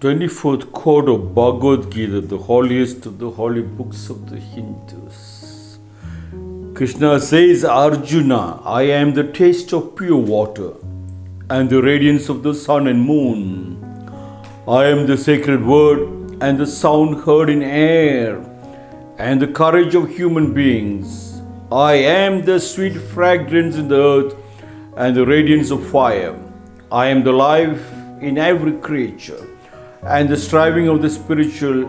24th quote of Bhagavad Gita, the holiest of the holy books of the Hindus. Krishna says, Arjuna, I am the taste of pure water and the radiance of the sun and moon. I am the sacred word and the sound heard in air and the courage of human beings. I am the sweet fragrance in the earth and the radiance of fire. I am the life in every creature and the striving of the spiritual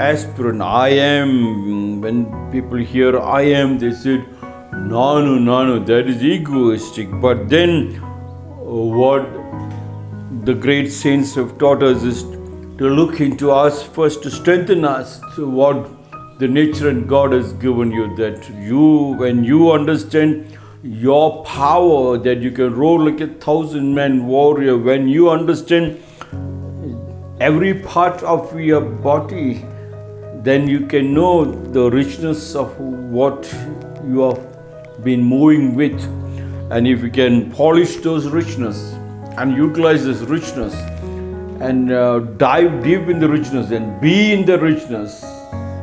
aspirant. I am, when people hear I am, they said, no, no, no, no, that is egoistic. But then, what the great saints have taught us is to look into us first to strengthen us to what the nature and God has given you. That you, when you understand your power, that you can roar like a thousand man warrior, when you understand every part of your body, then you can know the richness of what you have been moving with. And if you can polish those richness and utilize this richness and uh, dive deep in the richness and be in the richness,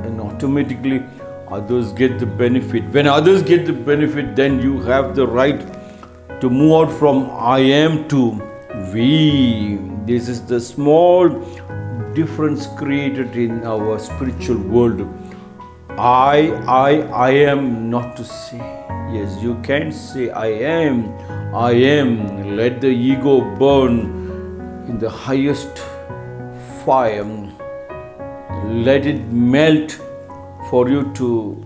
then automatically others get the benefit. When others get the benefit, then you have the right to move out from I am to we. This is the small difference created in our spiritual world. I, I, I am not to say. Yes, you can say I am, I am. Let the ego burn in the highest fire. Let it melt for you to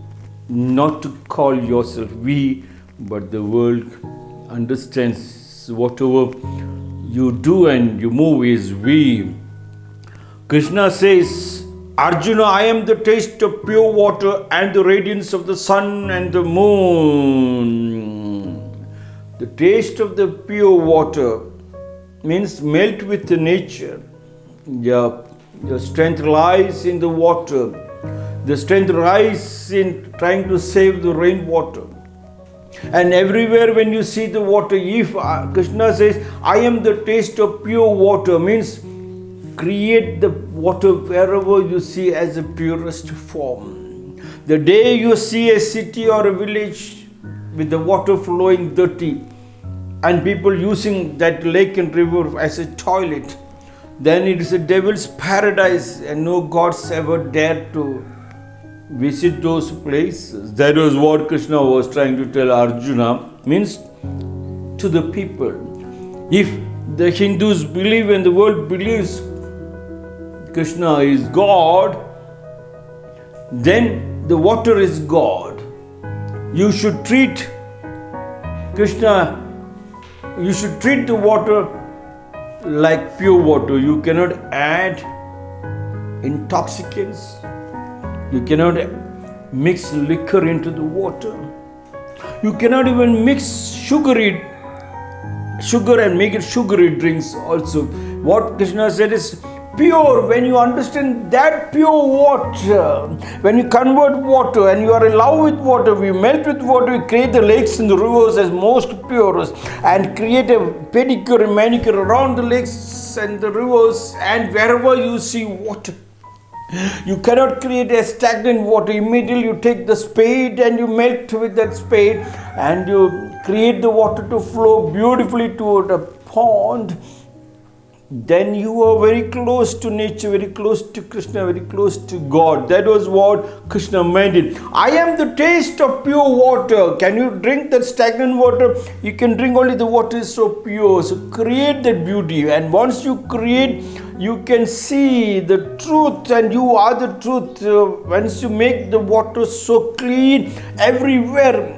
not to call yourself we, but the world understands whatever you do and you move is we. Krishna says, Arjuna, I am the taste of pure water and the radiance of the sun and the moon. The taste of the pure water means melt with the nature. Your, your strength lies in the water. The strength lies in trying to save the rainwater. And everywhere when you see the water, if uh, Krishna says, I am the taste of pure water, means create the water wherever you see as the purest form. The day you see a city or a village with the water flowing dirty and people using that lake and river as a toilet, then it is a devil's paradise and no gods ever dared to visit those places. That was what Krishna was trying to tell Arjuna, means to the people. If the Hindus believe and the world believes Krishna is God, then the water is God. You should treat Krishna, you should treat the water like pure water. You cannot add intoxicants you cannot mix liquor into the water. You cannot even mix sugary sugar and make it sugary drinks also. What Krishna said is pure when you understand that pure water when you convert water and you are in love with water we melt with water we create the lakes and the rivers as most purest and create a pedicure and manicure around the lakes and the rivers and wherever you see water you cannot create a stagnant water. Immediately you take the spade and you melt with that spade and you create the water to flow beautifully toward a pond. Then you are very close to nature, very close to Krishna, very close to God. That was what Krishna meant it. I am the taste of pure water. Can you drink that stagnant water? You can drink only the water is so pure. So create that beauty. And once you create you can see the truth and you are the truth. Uh, once you make the water so clean everywhere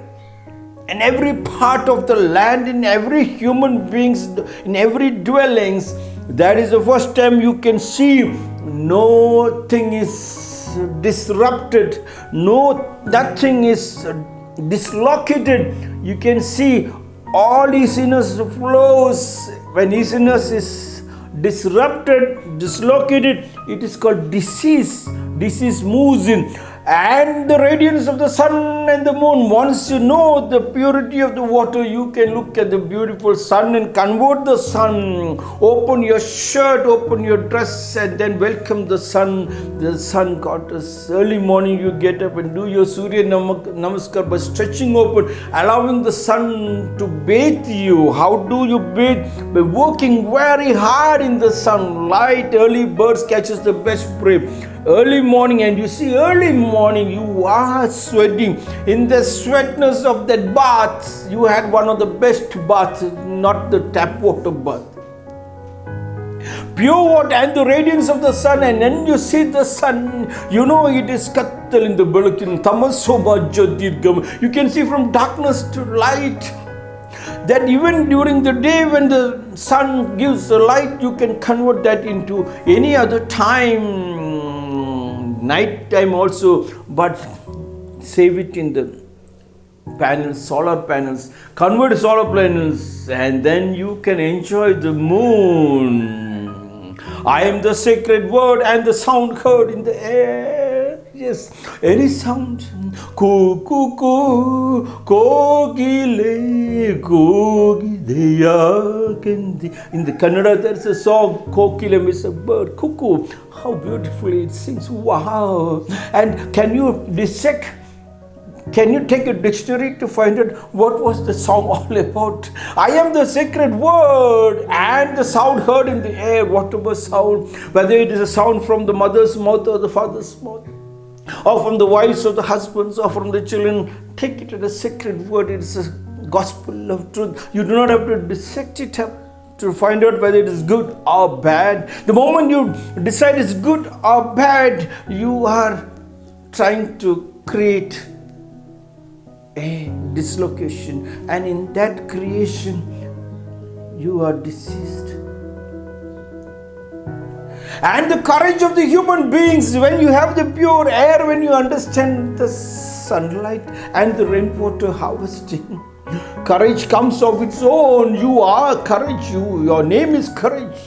in every part of the land in every human beings in every dwellings that is the first time you can see no thing is disrupted no nothing is dislocated. You can see all easiness flows. When easiness is disrupted, dislocated, it is called disease. Disease moves in. and the radiance of the sun and the moon. Once you know the purity of the water, you can look at the beautiful sun and convert the sun. Open your shirt, open your dress, and then welcome the sun. The sun goddess. Early morning, you get up and do your Surya Nam- Namaskar by stretching open, allowing the sun to bathe you. How do you bathe? By working very hard in the sunlight. Early birds catches the best prayer. early morning and you see early morning you are sweating. In the sweatness of that bath you had one of the best baths not the tap water bath. Pure water and the radiance of the sun and then you see the sun. You know it is kattal in the belakin tamasoba you can see from darkness to light that even during the day when the sun gives the light you can convert that into any other time night time also. But save it in the panels solar panels. Convert solar panels and then you can enjoy the moon. I am the sacred word and the sound heard in the air yes. Any sound? Kogile kogideya kendi. In the kannada there's a song kokile is a bird. Cuckoo how beautifully it sings. Wow. And can you dissect can you take a dictionary to find out what was the song all about? I am the sacred word and the sound heard in the air, whatever sound, whether it is a sound from the mother's mouth or the father's mouth, or from the wives of the husbands or from the children, take it as a sacred word. It is a gospel of truth. You do not have to dissect it up to find out whether it is good or bad. The moment you decide it's good or bad, you are trying to create a dislocation, and in that creation, you are deceased. And the courage of the human beings, when you have the pure air, when you understand the sunlight and the rainwater harvesting, courage comes of its own. You are courage. You, your name is courage.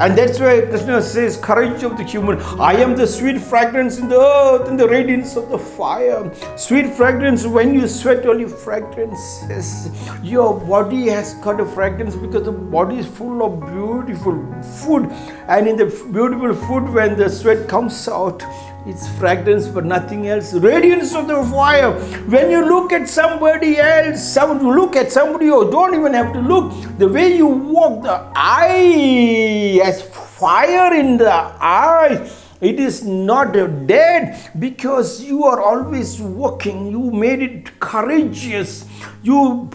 And that's why Krishna says, courage of the human. I am the sweet fragrance in the earth and the radiance of the fire. Sweet fragrance, when you sweat, only fragrances. Your body has got a fragrance because the body is full of beautiful food. And in the beautiful food, when the sweat comes out, it's fragrance but nothing else. Radiance of the fire. When you look at somebody else, some look at somebody you don't even have to look. The way you walk, the eye has fire in the eye. It is not dead because you are always walking. You made it courageous. You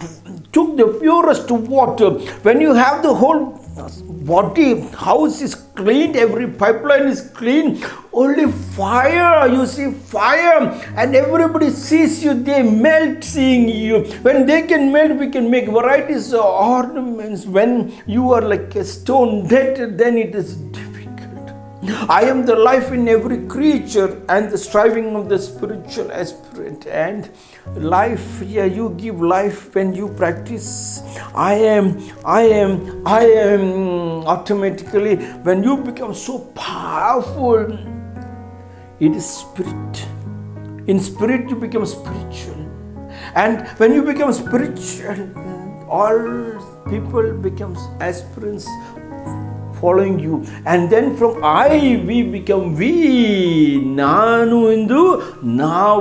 took the purest water. When you have the whole body house is cleaned every pipeline is clean only fire you see fire and everybody sees you they melt seeing you. When they can melt we can make varieties of ornaments. When you are like a stone dead then it is I am the life in every creature and the striving of the spiritual aspirant. And life, yeah, you give life when you practice. I am, I am, I am automatically, when you become so powerful, it is spirit. In spirit, you become spiritual. And when you become spiritual, all people becomes aspirants following you. And then from i we become we nanu indu now